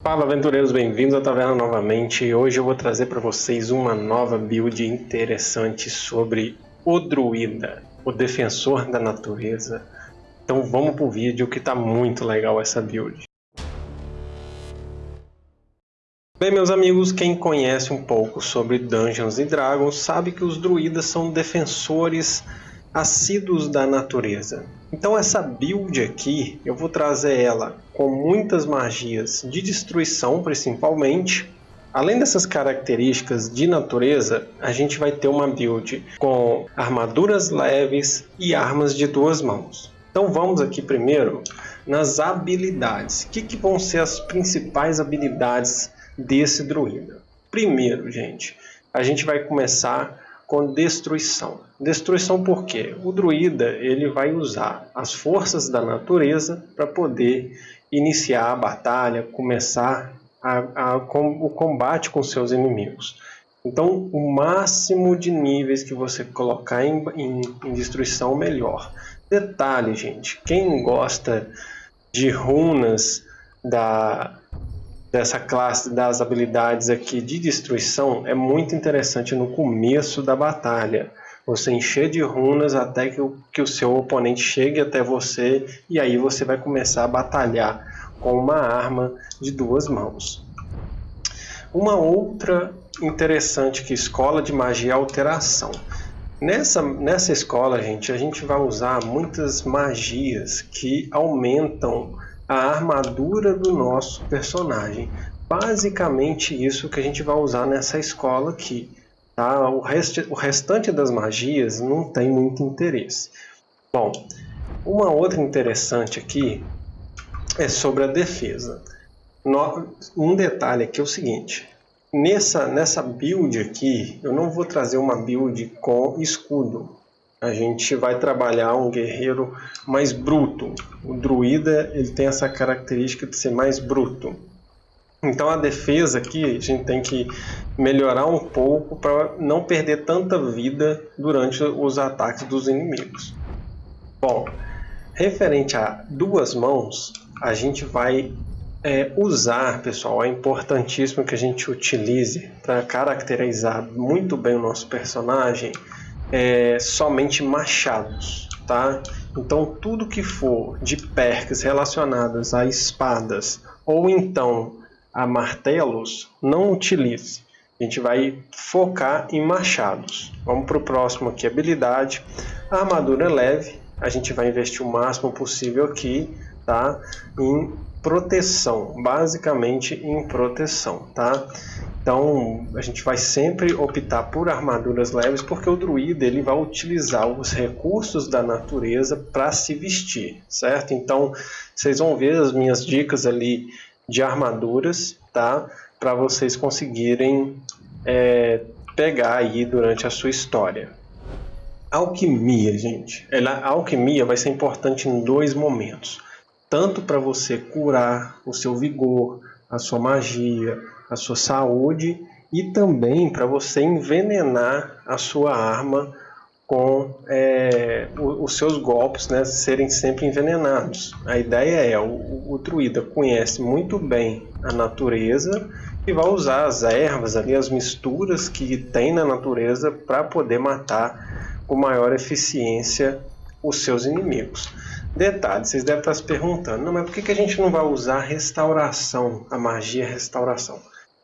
Fala aventureiros, bem-vindos à taverna novamente. Hoje eu vou trazer para vocês uma nova build interessante sobre o druida, o defensor da natureza. Então vamos pro vídeo que tá muito legal essa build. Bem, meus amigos, quem conhece um pouco sobre Dungeons Dragons sabe que os druidas são defensores assíduos da natureza. Então essa build aqui, eu vou trazer ela com muitas magias de destruição principalmente. Além dessas características de natureza, a gente vai ter uma build com armaduras leves e armas de duas mãos. Então vamos aqui primeiro nas habilidades. O que, que vão ser as principais habilidades desse druida? Primeiro, gente, a gente vai começar com destruição. Destruição por quê? O druida ele vai usar as forças da natureza para poder iniciar a batalha, começar a, a, com, o combate com seus inimigos. Então, o máximo de níveis que você colocar em, em, em destruição, melhor. Detalhe, gente, quem gosta de runas da, dessa classe das habilidades aqui de destruição é muito interessante no começo da batalha. Você encher de runas até que o, que o seu oponente chegue até você e aí você vai começar a batalhar com uma arma de duas mãos. Uma outra interessante que escola de magia é alteração. Nessa, nessa escola, gente, a gente vai usar muitas magias que aumentam a armadura do nosso personagem. Basicamente isso que a gente vai usar nessa escola aqui. Tá? O, rest, o restante das magias não tem muito interesse. Bom, uma outra interessante aqui é sobre a defesa. No, um detalhe aqui é o seguinte, nessa, nessa build aqui, eu não vou trazer uma build com escudo, a gente vai trabalhar um guerreiro mais bruto. O druida ele tem essa característica de ser mais bruto. Então a defesa aqui a gente tem que melhorar um pouco para não perder tanta vida durante os ataques dos inimigos. Bom, referente a duas mãos, a gente vai é, usar, pessoal, é importantíssimo que a gente utilize para caracterizar muito bem o nosso personagem é, somente machados, tá? Então tudo que for de perks relacionadas a espadas ou então a martelos, não utilize. A gente vai focar em machados. Vamos para o próximo aqui, habilidade. Armadura leve, a gente vai investir o máximo possível aqui, tá? Em proteção, basicamente em proteção, tá? Então a gente vai sempre optar por armaduras leves porque o druida ele vai utilizar os recursos da natureza para se vestir, certo? Então vocês vão ver as minhas dicas ali de armaduras, tá? Para vocês conseguirem é, pegar aí durante a sua história. Alquimia, gente. Ela, a alquimia vai ser importante em dois momentos. Tanto para você curar o seu vigor, a sua magia, a sua saúde e também para você envenenar a sua arma com é, os seus golpes né, serem sempre envenenados. A ideia é, o, o druida conhece muito bem a natureza e vai usar as ervas, ali, as misturas que tem na natureza para poder matar com maior eficiência os seus inimigos. Detalhe, vocês devem estar se perguntando, não, mas por que, a gente não vai usar restauração, a magia restauração?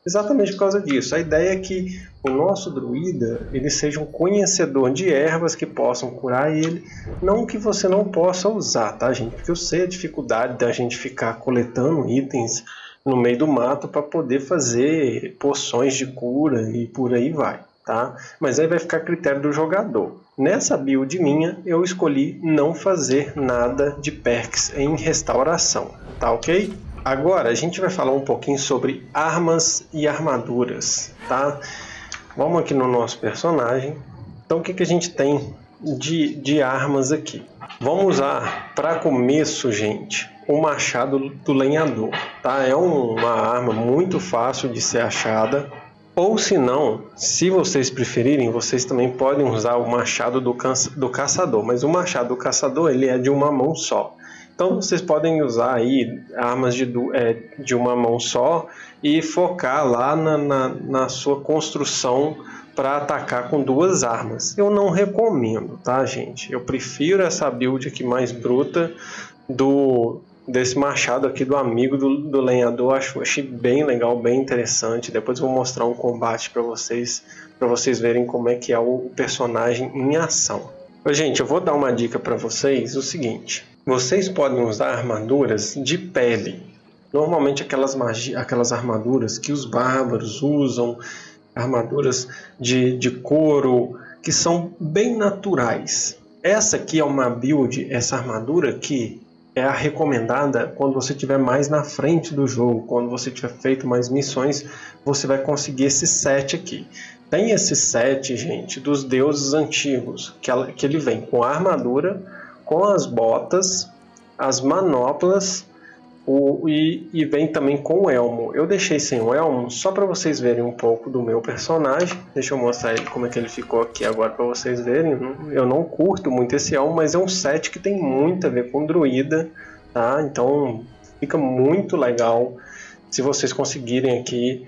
Exatamente por causa disso. A ideia é que o nosso druida ele seja um conhecedor de ervas que possam curar ele, não que você não possa usar, tá, gente? Porque eu sei a dificuldade da gente ficar coletando itens no meio do mato para poder fazer poções de cura e por aí vai, tá? Mas aí vai ficar a critério do jogador. Nessa build minha, eu escolhi não fazer nada de perks em restauração, tá ok? Agora a gente vai falar um pouquinho sobre armas e armaduras, tá? Vamos aqui no nosso personagem. Então o que, que a gente tem de, de armas aqui? Vamos usar para começo, gente, o machado do lenhador, tá? É uma arma muito fácil de ser achada. Ou se não, se vocês preferirem, vocês também podem usar o machado do, do caçador. Mas o machado do caçador ele é de uma mão só. Então vocês podem usar aí armas de, é, de uma mão só e focar lá na, na, na sua construção para atacar com duas armas. Eu não recomendo, tá, gente? Eu prefiro essa build aqui mais bruta do desse machado aqui do amigo do, do lenhador. Acho, achei bem legal, bem interessante. Depois vou mostrar um combate para vocês, para vocês verem como é que é o personagem em ação. Gente, eu vou dar uma dica para vocês, o seguinte. Vocês podem usar armaduras de pele. Normalmente aquelas, magia, aquelas armaduras que os bárbaros usam, armaduras de, de couro, que são bem naturais. Essa aqui é uma build, essa armadura que é a recomendada quando você estiver mais na frente do jogo, quando você tiver feito mais missões, você vai conseguir esse set aqui. Tem esse set, gente, dos deuses antigos, que, ela, que ele vem com a armadura, com as botas, as manoplas o, e, e, vem também com o elmo. Eu deixei sem o elmo só para vocês verem um pouco do meu personagem. Deixa eu mostrar ele, como é que ele ficou aqui agora para vocês verem. Eu não curto muito esse elmo, mas é um set que tem muito a ver com druida. Tá? Então fica muito legal se vocês conseguirem aqui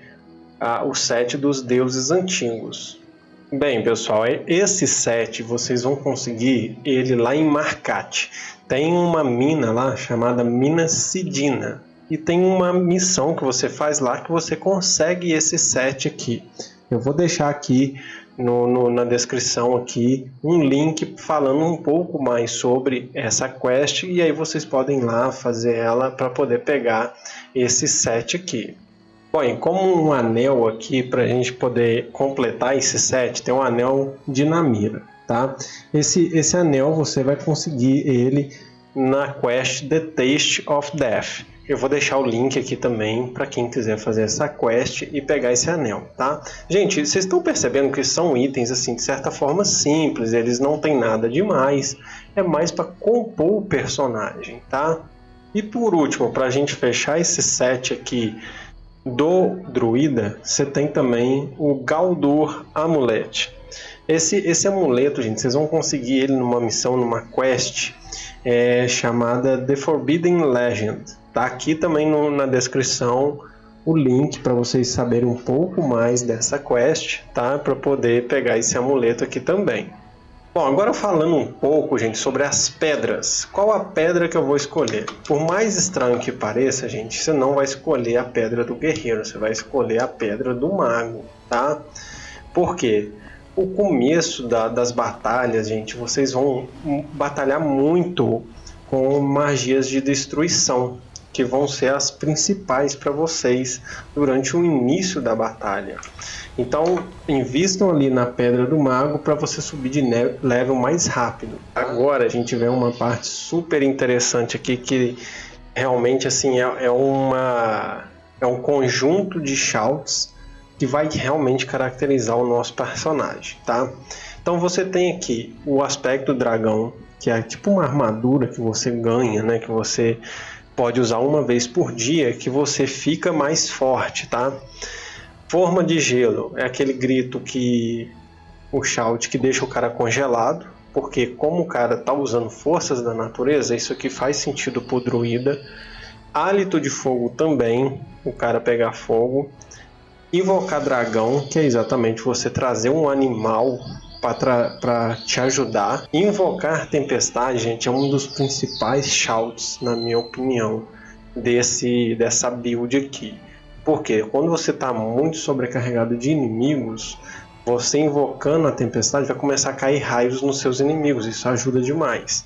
ah, o set dos deuses antigos. Bem, pessoal, esse set vocês vão conseguir ele lá em Marcate. Tem uma mina lá chamada Mina Sidina. E tem uma missão que você faz lá que você consegue esse set aqui. Eu vou deixar aqui no, no, na descrição aqui um link falando um pouco mais sobre essa quest e aí vocês podem ir lá fazer ela para poder pegar esse set aqui. Bom, como um anel aqui para a gente poder completar esse set, tem um anel de Namira, tá? Esse, esse anel você vai conseguir ele na quest The Taste of Death. Eu vou deixar o link aqui também para quem quiser fazer essa quest e pegar esse anel, tá? Gente, vocês estão percebendo que são itens assim de certa forma simples, eles não tem nada demais, é mais para compor o personagem, tá? E por último, para a gente fechar esse set aqui do druida, você tem também o Galdur Amulet. Esse, esse amuleto, gente, vocês vão conseguir ele numa missão, numa quest é, chamada The Forbidden Legend. Tá aqui também no, na descrição o link para vocês saberem um pouco mais dessa quest, tá? Para poder pegar esse amuleto aqui também. Bom, agora falando um pouco, gente, sobre as pedras. Qual a pedra que eu vou escolher? Por mais estranho que pareça, gente, você não vai escolher a pedra do guerreiro, você vai escolher a pedra do mago, tá? Por quê? O começo da, das batalhas, gente, vocês vão batalhar muito com magias de destruição, que vão ser as principais para vocês durante o início da batalha. Então, invistam ali na Pedra do Mago para você subir de level mais rápido. Agora a gente vê uma parte super interessante aqui que realmente assim é, é uma é um conjunto de shouts que vai realmente caracterizar o nosso personagem, tá? Então você tem aqui o aspecto dragão, que é tipo uma armadura que você ganha, né? Que você pode usar uma vez por dia, que você fica mais forte, tá? Forma de gelo é aquele grito que o shout que deixa o cara congelado, porque como o cara tá usando forças da natureza, isso aqui faz sentido pro druida. Hálito de fogo também, o cara pegar fogo. Invocar dragão, que é exatamente você trazer um animal para te ajudar. Invocar tempestade, gente, é um dos principais shouts, na minha opinião, desse dessa build aqui. Porque quando você está muito sobrecarregado de inimigos, você invocando a tempestade vai começar a cair raios nos seus inimigos. Isso ajuda demais.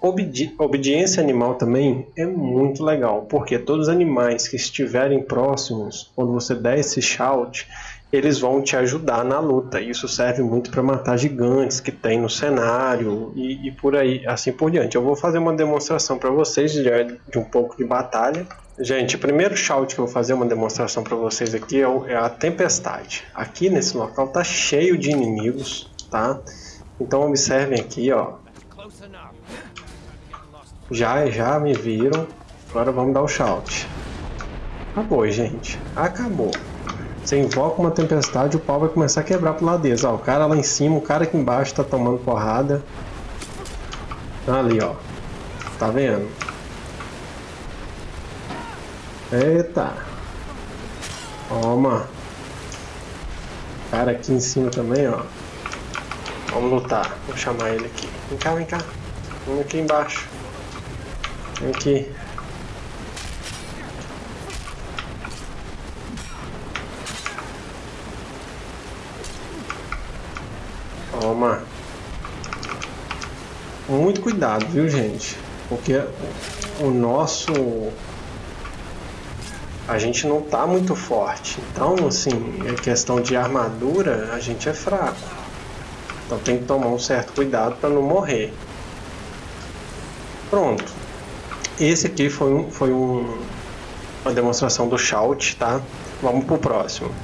Obedi obediência animal também é muito legal, porque todos os animais que estiverem próximos, quando você der esse shout, eles vão te ajudar na luta. Isso serve muito para matar gigantes que tem no cenário e, e, por aí, assim por diante. Eu vou fazer uma demonstração para vocês de, de um pouco de batalha Gente, o primeiro shout que eu vou fazer uma demonstração para vocês aqui é, o, é, a tempestade. Aqui nesse local tá cheio de inimigos, tá? Então observem aqui, ó. Já, já me viram. Agora vamos dar o shout. Acabou, gente. Acabou. Você invoca uma tempestade, o pau vai começar a quebrar pro lado deles. Ó, o cara lá em cima, o cara aqui embaixo tá tomando porrada. Ali, ó. Tá vendo? Eita. Toma. Cara aqui em cima também, ó. Vamos lutar. Vou chamar ele aqui. Vem cá, vem cá. Vem aqui embaixo. Vem aqui. Toma. Muito cuidado, viu, gente? Porque o nosso a gente não tá muito forte. Então, assim, em questão de armadura, a gente é fraco. Então tem que tomar um certo cuidado para não morrer. Pronto. Esse aqui foi, um, foi um, uma demonstração do shout, tá? Vamos pro próximo.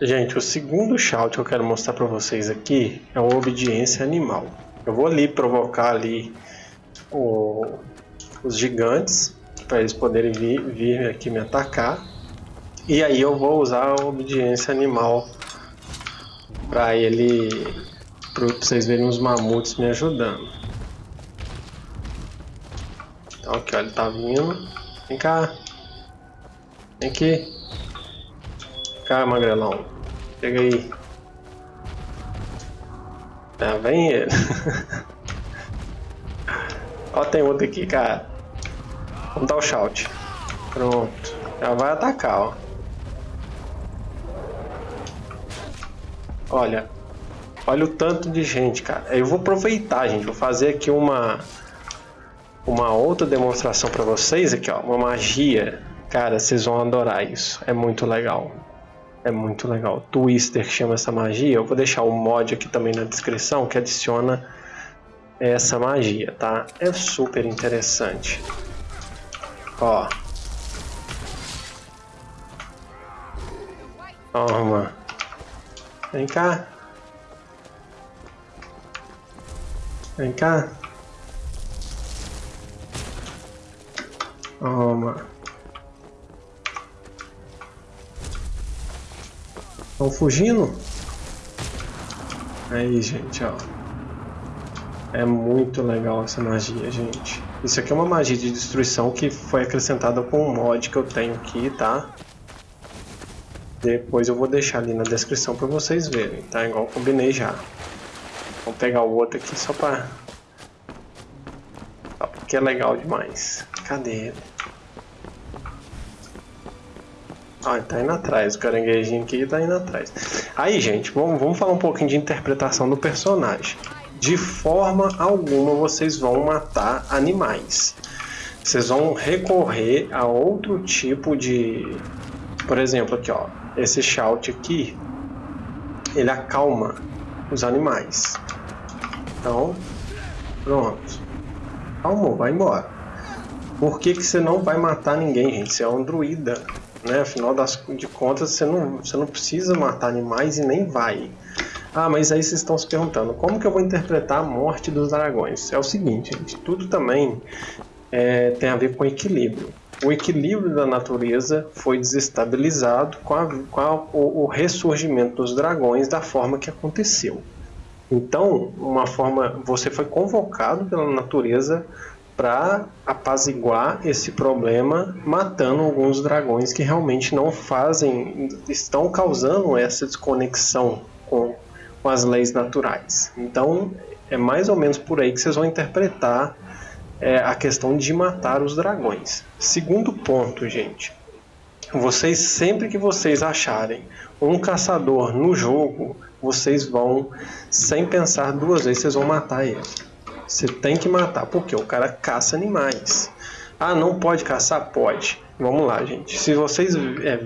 Gente, o segundo shout que eu quero mostrar para vocês aqui é o obediência animal. Eu vou ali provocar ali o, os gigantes para eles poderem vir, vir aqui me atacar. E aí eu vou usar a obediência animal para ele, para vocês verem os mamutes me ajudando. Então aqui ó, ele tá vindo. Vem cá. Vem aqui. Vem cá, magrelão. Chega aí. Vem ele. Ó, tem outro aqui, cara. Vamos dar o shout. Pronto. Já vai atacar, ó. Olha. Olha o tanto de gente, cara. Eu vou aproveitar, gente. Vou fazer aqui uma... Uma outra demonstração pra vocês aqui, ó. Uma magia. Cara, vocês vão adorar isso. É muito legal. É muito legal. Twister que chama essa magia. Eu vou deixar o mod aqui também na descrição que adiciona essa magia, tá? É super interessante. Ó. Toma. Vem cá. Vem cá. Toma. Estão fugindo? Aí, gente, ó. É muito legal essa magia, gente. Isso aqui é uma magia de destruição que foi acrescentada com um mod que eu tenho aqui, tá? Depois eu vou deixar ali na descrição para vocês verem, tá? Igual combinei já. Vamos pegar o outro aqui só para... Porque é legal demais. Cadê ele? Ah, tá indo atrás. O caranguejinho aqui tá indo atrás. Aí, gente, vamos, vamos falar um pouquinho de interpretação do personagem de forma alguma vocês vão matar animais. Vocês vão recorrer a outro tipo de... Por exemplo, aqui ó, esse shout aqui, ele acalma os animais. Então, pronto. Calmou, vai embora. Por que, que você não vai matar ninguém, gente? Você é um druida, né? Afinal das, de contas, você não, você não precisa matar animais e nem vai. Ah, mas aí vocês estão se perguntando, como que eu vou interpretar a morte dos dragões? É o seguinte, gente, tudo também é, tem a ver com equilíbrio. O equilíbrio da natureza foi desestabilizado com, a, com a, o, o ressurgimento dos dragões da forma que aconteceu. Então, uma forma, você foi convocado pela natureza para apaziguar esse problema, matando alguns dragões que realmente não fazem, estão causando essa desconexão com com as leis naturais. Então, é mais ou menos por aí que vocês vão interpretar é, a questão de matar os dragões. Segundo ponto, gente. Vocês, sempre que vocês acharem um caçador no jogo, vocês vão, sem pensar duas vezes, vocês vão matar ele. Você tem que matar, porque o cara caça animais. Ah, não pode caçar? Pode. Vamos lá, gente. Se vocês é,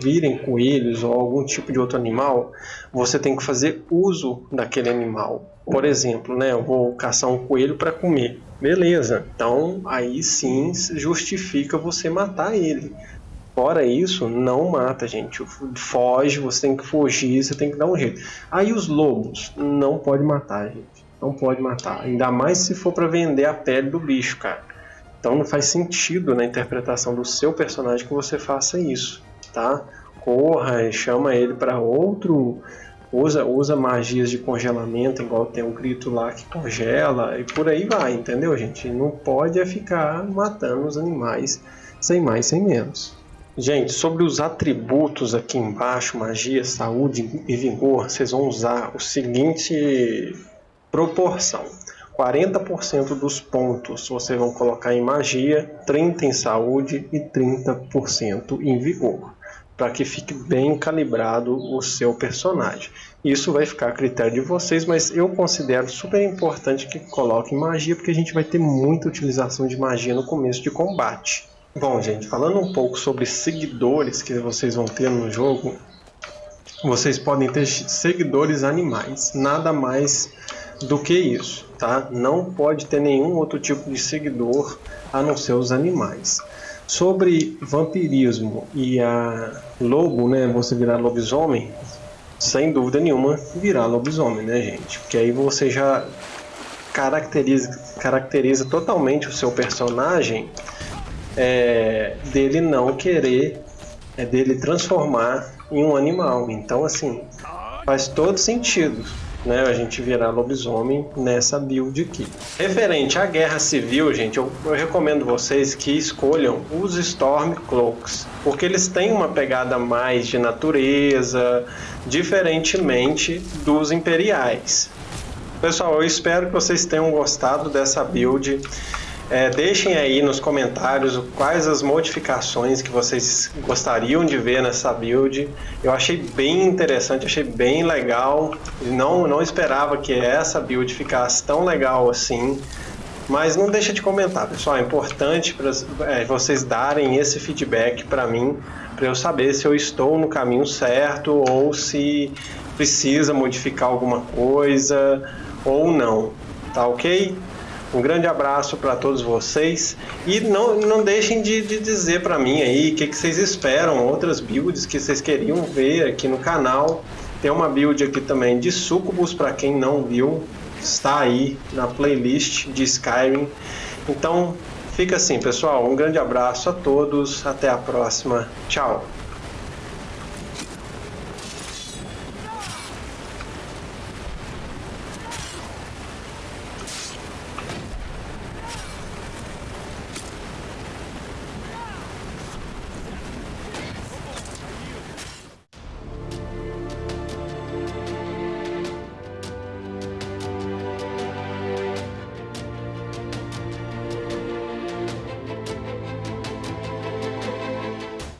virem coelhos ou algum tipo de outro animal, você tem que fazer uso daquele animal. Por exemplo, né, eu vou caçar um coelho para comer. Beleza, então aí sim justifica você matar ele. Fora isso, não mata, gente. Foge, você tem que fugir, você tem que dar um jeito. Aí os lobos, não pode matar, gente. Não pode matar. Ainda mais se for para vender a pele do bicho, cara. Então não faz sentido na interpretação do seu personagem que você faça isso, tá? Corra e chama ele para outro, usa, usa magias de congelamento, igual tem um grito lá que congela e por aí vai, entendeu, gente? Não pode é ficar matando os animais sem mais, sem menos. Gente, sobre os atributos aqui embaixo, magia, saúde e vigor, vocês vão usar o seguinte proporção. 40% dos pontos vocês vão colocar em magia, 30% em saúde e 30% em vigor, para que fique bem calibrado o seu personagem. Isso vai ficar a critério de vocês, mas eu considero super importante que coloquem magia, porque a gente vai ter muita utilização de magia no começo de combate. Bom, gente, falando um pouco sobre seguidores que vocês vão ter no jogo, vocês podem ter seguidores animais, nada mais do que isso, tá? Não pode ter nenhum outro tipo de seguidor a não ser os animais. Sobre vampirismo e a lobo, né? Você virar lobisomem, sem dúvida nenhuma virar lobisomem, né, gente? Porque aí você já caracteriza, caracteriza totalmente o seu personagem é, dele não querer, é dele transformar em um animal. Então, assim, faz todo sentido né, a gente virar lobisomem nessa build aqui. Referente à guerra civil, gente, eu, eu recomendo vocês que escolham os Stormcloaks, porque eles têm uma pegada mais de natureza, diferentemente dos imperiais. Pessoal, eu espero que vocês tenham gostado dessa build. É, deixem aí nos comentários quais as modificações que vocês gostariam de ver nessa build. Eu achei bem interessante, achei bem legal. Não, não esperava que essa build ficasse tão legal assim. Mas não deixa de comentar, pessoal. É importante para é, vocês darem esse feedback para mim, para eu saber se eu estou no caminho certo ou se precisa modificar alguma coisa ou não. Tá ok? Um grande abraço para todos vocês e não, não deixem de, de dizer para mim aí o que, que vocês esperam, outras builds que vocês queriam ver aqui no canal. Tem uma build aqui também de Sucubus para quem não viu, está aí na playlist de Skyrim. Então fica assim, pessoal. Um grande abraço a todos, até a próxima. Tchau.